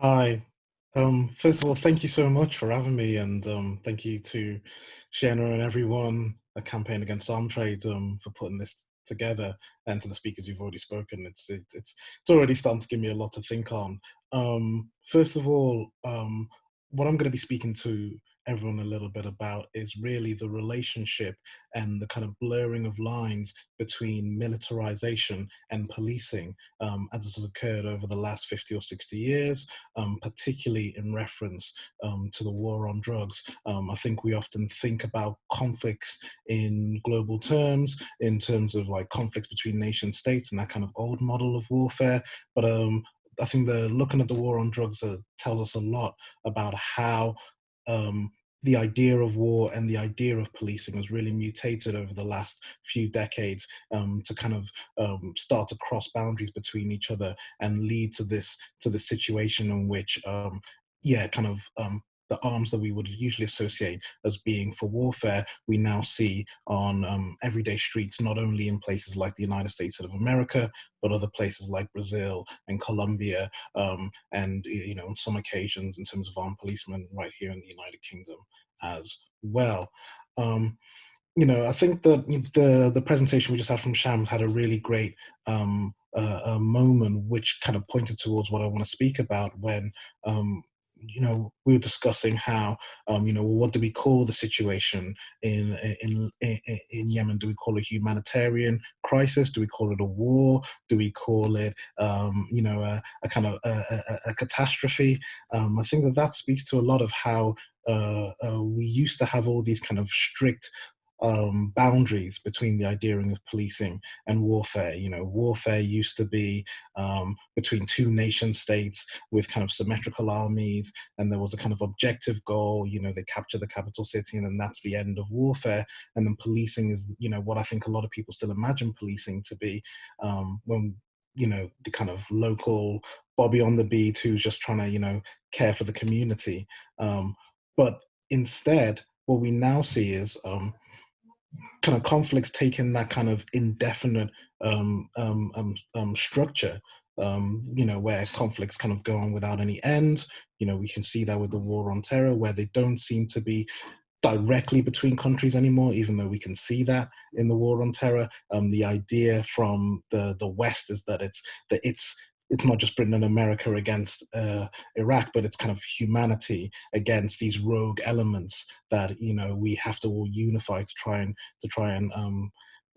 Hi. Um, first of all, thank you so much for having me, and um, thank you to Shanna and everyone at Campaign Against Arm Trade um, for putting this together, and to the speakers who've already spoken. It's it, it's it's already starting to give me a lot to think on. Um, first of all, um, what I'm going to be speaking to everyone a little bit about is really the relationship and the kind of blurring of lines between militarization and policing um, as has occurred over the last 50 or 60 years, um, particularly in reference um, to the war on drugs. Um, I think we often think about conflicts in global terms, in terms of like conflicts between nation states and that kind of old model of warfare. But um, I think the looking at the war on drugs uh, tells us a lot about how um, the idea of war and the idea of policing has really mutated over the last few decades um, to kind of um, start to cross boundaries between each other and lead to this to the situation in which um, yeah kind of um, the arms that we would usually associate as being for warfare, we now see on um, everyday streets, not only in places like the United States of America, but other places like Brazil and Colombia, um, and you know, on some occasions in terms of armed policemen right here in the United Kingdom as well. Um, you know, I think that the the presentation we just had from Sham had a really great um, uh, moment which kind of pointed towards what I want to speak about when um, you know, we were discussing how, um, you know, what do we call the situation in, in, in, in Yemen? Do we call it a humanitarian crisis? Do we call it a war? Do we call it, um, you know, a, a kind of a, a, a catastrophe? Um, I think that that speaks to a lot of how uh, uh, we used to have all these kind of strict um, boundaries between the idea of policing and warfare. You know, warfare used to be um, between two nation states with kind of symmetrical armies, and there was a kind of objective goal. You know, they capture the capital city, and then that's the end of warfare. And then policing is, you know, what I think a lot of people still imagine policing to be um, when you know the kind of local Bobby on the beat who's just trying to you know care for the community. Um, but instead, what we now see is um, kind of conflicts taking that kind of indefinite um, um, um, um, structure, um, you know, where conflicts kind of go on without any end. You know, we can see that with the war on terror, where they don't seem to be directly between countries anymore, even though we can see that in the war on terror. Um, the idea from the the West is that it's that it's it's not just Britain and America against uh, Iraq, but it's kind of humanity against these rogue elements that you know we have to all unify to try and to try and um,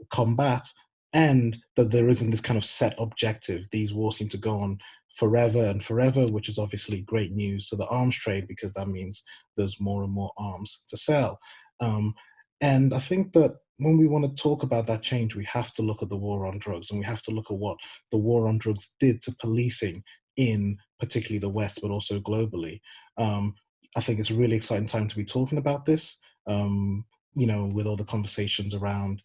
combat, and that there isn't this kind of set objective. These wars seem to go on forever and forever, which is obviously great news to the arms trade because that means there's more and more arms to sell. Um, and I think that when we want to talk about that change, we have to look at the war on drugs and we have to look at what the war on drugs did to policing in particularly the West, but also globally. Um, I think it's a really exciting time to be talking about this, um, you know, with all the conversations around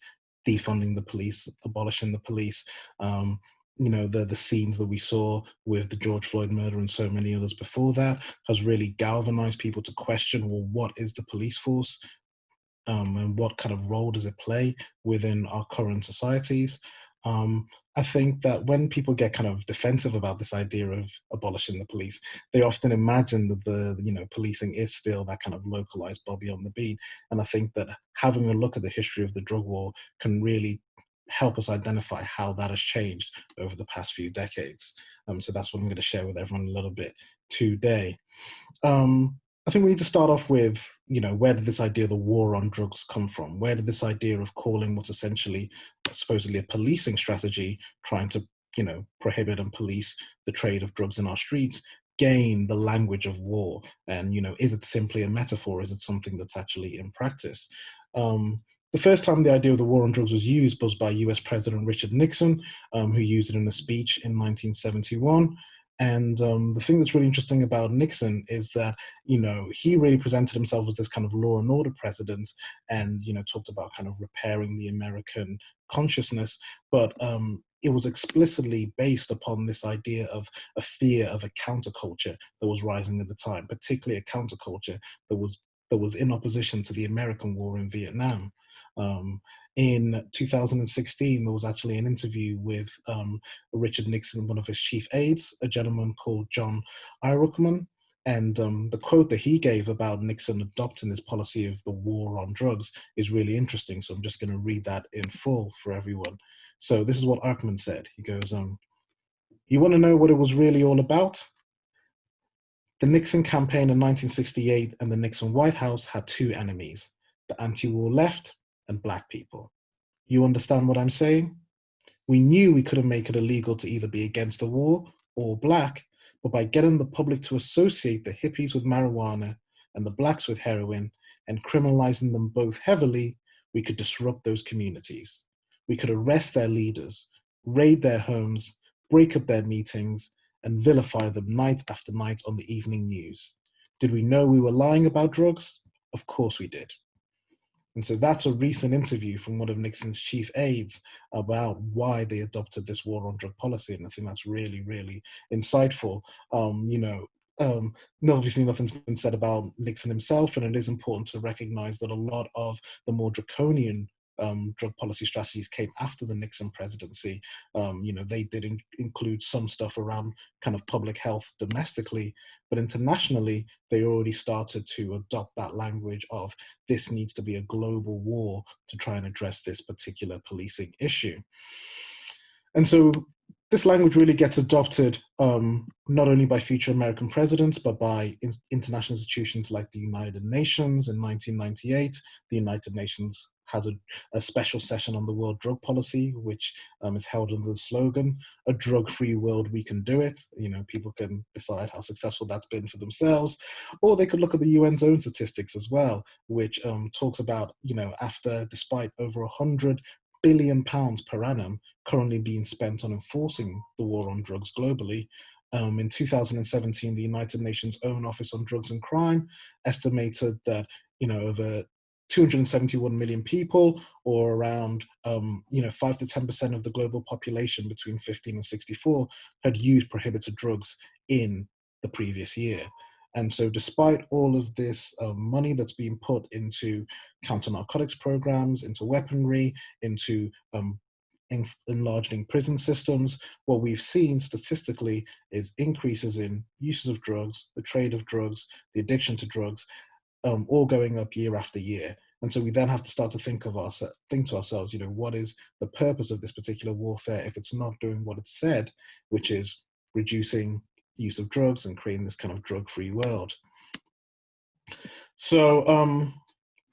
defunding the police, abolishing the police, um, you know, the, the scenes that we saw with the George Floyd murder and so many others before that has really galvanized people to question, well, what is the police force? Um, and what kind of role does it play within our current societies. Um, I think that when people get kind of defensive about this idea of abolishing the police, they often imagine that the you know policing is still that kind of localized Bobby on the beat. And I think that having a look at the history of the drug war can really help us identify how that has changed over the past few decades. Um, so that's what I'm going to share with everyone a little bit today. Um, I think we need to start off with, you know, where did this idea of the war on drugs come from? Where did this idea of calling what's essentially supposedly a policing strategy, trying to, you know, prohibit and police the trade of drugs in our streets, gain the language of war? And, you know, is it simply a metaphor? Is it something that's actually in practice? Um, the first time the idea of the war on drugs was used was by US President Richard Nixon, um, who used it in a speech in 1971. And um, the thing that's really interesting about Nixon is that, you know, he really presented himself as this kind of law and order president and, you know, talked about kind of repairing the American consciousness. But um, it was explicitly based upon this idea of a fear of a counterculture that was rising at the time, particularly a counterculture that was that was in opposition to the American war in Vietnam. Um, in 2016, there was actually an interview with um, Richard Nixon, one of his chief aides, a gentleman called John Ehrlichman. And um, the quote that he gave about Nixon adopting this policy of the war on drugs is really interesting. So I'm just going to read that in full for everyone. So this is what Ehrlichman said. He goes, um, you want to know what it was really all about? The Nixon campaign in 1968 and the Nixon White House had two enemies, the anti-war left and black people. You understand what I'm saying? We knew we couldn't make it illegal to either be against the war or black, but by getting the public to associate the hippies with marijuana and the blacks with heroin and criminalizing them both heavily, we could disrupt those communities. We could arrest their leaders, raid their homes, break up their meetings, and vilify them night after night on the evening news. Did we know we were lying about drugs? Of course we did. And so that's a recent interview from one of Nixon's chief aides about why they adopted this war on drug policy. And I think that's really, really insightful. Um, you know, um, obviously nothing's been said about Nixon himself, and it is important to recognize that a lot of the more draconian um, drug policy strategies came after the Nixon presidency. Um, you know, they did in include some stuff around kind of public health domestically, but internationally, they already started to adopt that language of this needs to be a global war to try and address this particular policing issue. And so this language really gets adopted um, not only by future American presidents, but by in international institutions like the United Nations in 1998. The United Nations has a, a, special session on the world drug policy, which um, is held under the slogan, a drug-free world, we can do it. You know, people can decide how successful that's been for themselves, or they could look at the UN's own statistics as well, which um, talks about, you know, after, despite over a hundred billion pounds per annum currently being spent on enforcing the war on drugs globally, um, in 2017, the United Nations own Office on Drugs and Crime estimated that you know over 271 million people, or around um, you know five to ten percent of the global population between 15 and 64 had used prohibited drugs in the previous year. And so, despite all of this uh, money that's being put into counter narcotics programs, into weaponry, into um, enlarging prison systems, what we've seen statistically is increases in uses of drugs, the trade of drugs, the addiction to drugs, um, all going up year after year. And so we then have to start to think of our think to ourselves, you know, what is the purpose of this particular warfare if it's not doing what it said, which is reducing use of drugs and creating this kind of drug-free world. So um,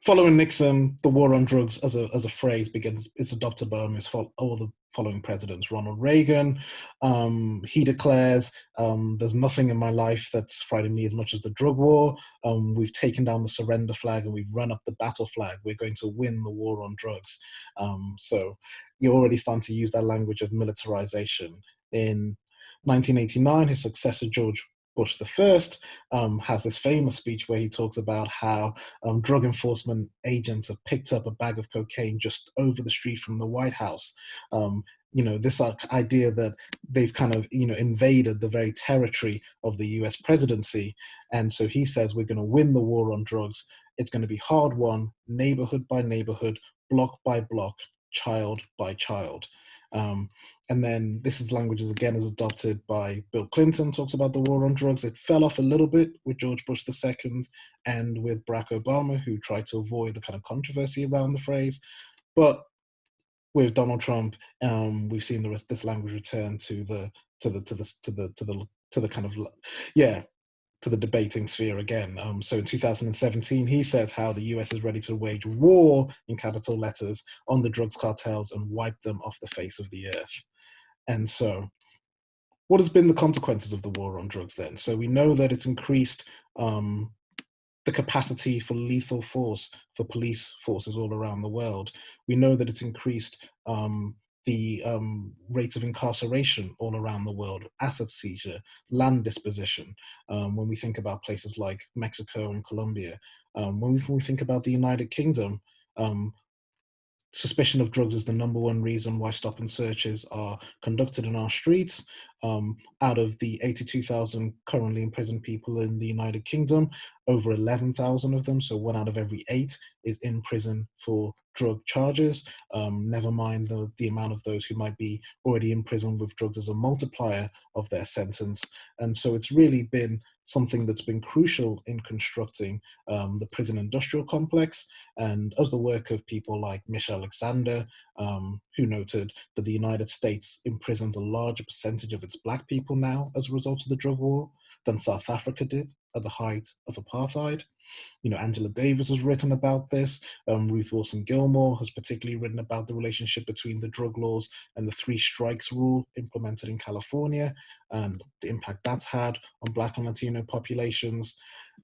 following Nixon, the war on drugs as a, as a phrase begins, it's adopted by almost all the following presidents. Ronald Reagan, um, he declares, um, there's nothing in my life that's frightening me as much as the drug war. Um, we've taken down the surrender flag and we've run up the battle flag. We're going to win the war on drugs. Um, so you're already starting to use that language of militarization. In 1989, his successor, George Bush the first um, has this famous speech where he talks about how um, drug enforcement agents have picked up a bag of cocaine just over the street from the White House. Um, you know, this idea that they've kind of, you know, invaded the very territory of the US presidency. And so he says, we're going to win the war on drugs. It's going to be hard won, neighborhood by neighborhood, block by block, child by child. Um, and then this is languages again is adopted by Bill Clinton, talks about the war on drugs. It fell off a little bit with George Bush II and with Barack Obama, who tried to avoid the kind of controversy around the phrase. But with Donald Trump, um, we've seen the rest, this language return to the to the to the to the to the to the kind of yeah to the debating sphere again. Um, so in 2017, he says how the US is ready to wage war in capital letters on the drugs cartels and wipe them off the face of the earth. And so what has been the consequences of the war on drugs then? So we know that it's increased um, the capacity for lethal force for police forces all around the world. We know that it's increased um, the um, rate of incarceration all around the world, asset seizure, land disposition, um, when we think about places like Mexico and Colombia. Um, when, we, when, we, think about the United Kingdom, um, suspicion of drugs is the number one reason why stop and searches are conducted in our streets. Um, out of the 82,000 currently imprisoned people in the United Kingdom, over 11,000 of them, so one out of every eight, is in prison for drug charges. Um, never mind the, the amount of those who might be already in prison with drugs as a multiplier of their sentence. And so it's really been something that's been crucial in constructing um, the prison industrial complex. And as the work of people like Michelle Alexander, um, who noted that the United States imprisons a larger percentage of its black people now as a result of the drug war than South Africa did at the height of apartheid. You know, Angela Davis has written about this. Um, Ruth Wilson Gilmore has particularly written about the relationship between the drug laws and the three strikes rule implemented in California and the impact that's had on Black and Latino populations.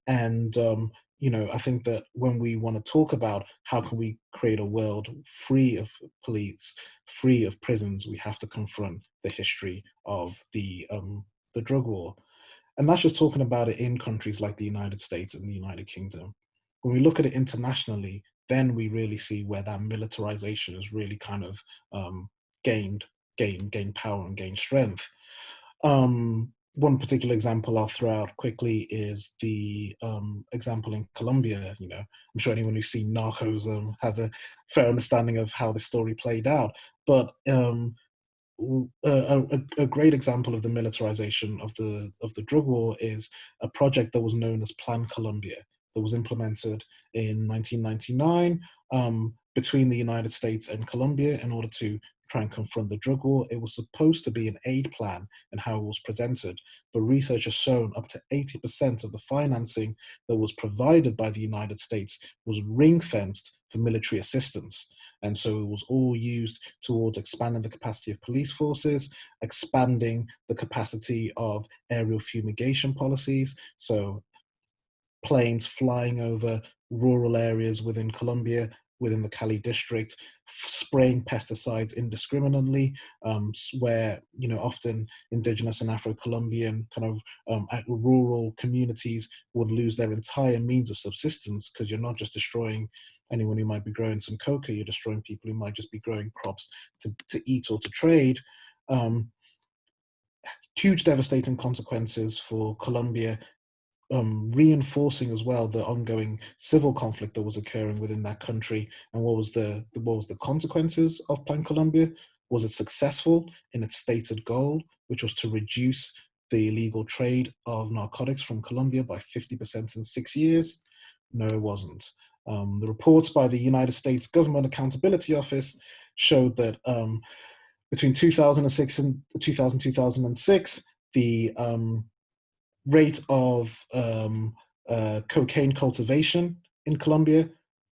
And, um, you know, I think that when we want to talk about how can we create a world free of police, free of prisons, we have to confront the history of the um, the drug war. And that's just talking about it in countries like the United States and the United Kingdom. When we look at it internationally, then we really see where that militarization has really kind of um, gained, gained, gained power and gained strength. Um, one particular example I'll throw out quickly is the um, example in Colombia. You know, I'm sure anyone who's seen Narcos um, has a fair understanding of how the story played out. But um, a, a, a, great example of the militarization of the of the drug war is a project that was known as Plan Colombia that was implemented in 1999 um, between the United States and Colombia in order to try and confront the drug war. It was supposed to be an aid plan and how it was presented, but research has shown up to 80% of the financing that was provided by the United States was ring fenced for military assistance. And so it was all used towards expanding the capacity of police forces, expanding the capacity of aerial fumigation policies. So planes flying over rural areas within Colombia, within the Cali district, spraying pesticides indiscriminately, um, where you know often indigenous and Afro-Colombian kind of um, rural communities would lose their entire means of subsistence because you're not just destroying anyone who might be growing some coca, you're destroying people who might just be growing crops to, to eat or to trade. Um, huge devastating consequences for Colombia, um, reinforcing as well the ongoing civil conflict that was occurring within that country. And what was the, the what was the consequences of Plan Colombia? Was it successful in its stated goal, which was to reduce the illegal trade of narcotics from Colombia by 50% in six years? No, it wasn't. Um, the reports by the United States Government Accountability Office showed that um, between 2006 and 2000, 2006, the um, rate of um, uh, cocaine cultivation in Colombia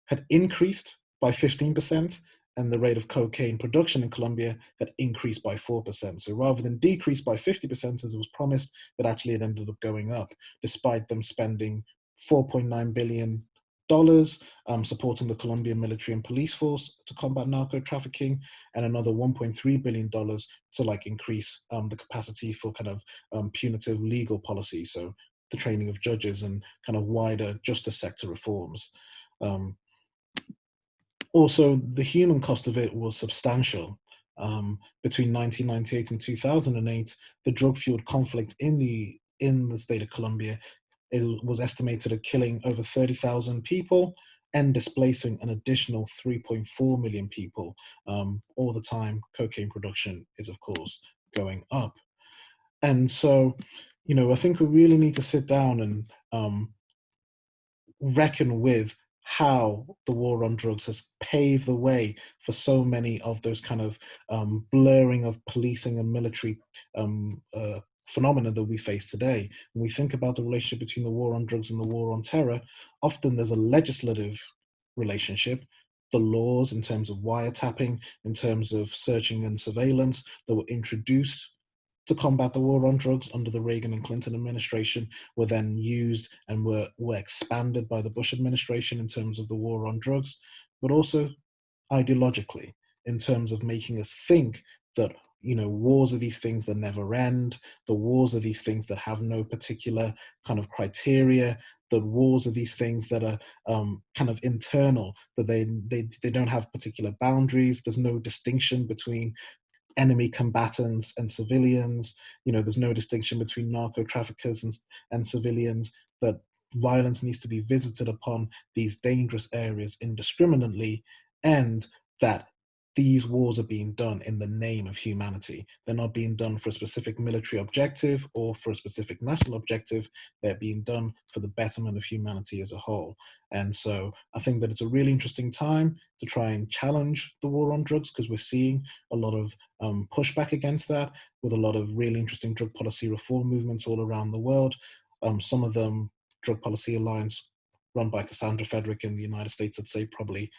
had increased by 15%, and the rate of cocaine production in Colombia had increased by 4%. So rather than decrease by 50% as it was promised, it actually it ended up going up, despite them spending 4.9 billion dollars um, supporting the Colombian military and police force to combat narco trafficking, and another 1.3 billion dollars to like increase um, the capacity for kind of um, punitive legal policy, so the training of judges and kind of wider justice sector reforms. Um, also, the human cost of it was substantial. Um, between 1998 and 2008, the drug-fueled conflict in the in the state of Colombia it was estimated at killing over 30,000 people and displacing an additional 3.4 million people. Um, all the time, cocaine production is, of course, going up. And so, you know, I think we really need to sit down and um, reckon with how the war on drugs has paved the way for so many of those kind of um, blurring of policing and military um, uh, phenomena that we face today. When we think about the relationship between the war on drugs and the war on terror, often there's a legislative relationship, the laws in terms of wiretapping, in terms of searching and surveillance that were introduced to combat the war on drugs under the Reagan and Clinton administration were then used and were, were expanded by the Bush administration in terms of the war on drugs, but also ideologically in terms of making us think that you know, wars are these things that never end. The wars are these things that have no particular kind of criteria. The wars are these things that are um, kind of internal, that they, they, they don't have particular boundaries. There's no distinction between enemy combatants and civilians. You know, there's no distinction between narco traffickers and, and civilians. That violence needs to be visited upon these dangerous areas indiscriminately, and that these wars are being done in the name of humanity. They're not being done for a specific military objective or for a specific national objective. They're being done for the betterment of humanity as a whole. And so I think that it's a really interesting time to try and challenge the war on drugs because we're seeing a lot of um, pushback against that with a lot of really interesting drug policy reform movements all around the world. Um, some of them, Drug Policy Alliance, run by Kassandra Frederique in the United States, I'd say probably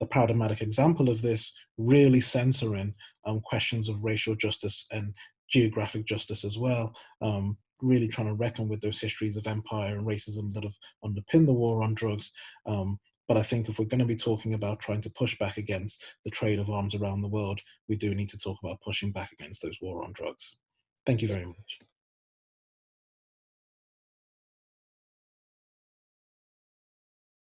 the paradigmatic example of this, really censoring um, questions of racial justice and geographic justice as well, um, really trying to reckon with those histories of empire and racism that have underpinned the war on drugs. Um, but I think if we're going to be talking about trying to push back against the trade of arms around the world, we do need to talk about pushing back against those war on drugs. Thank you very much.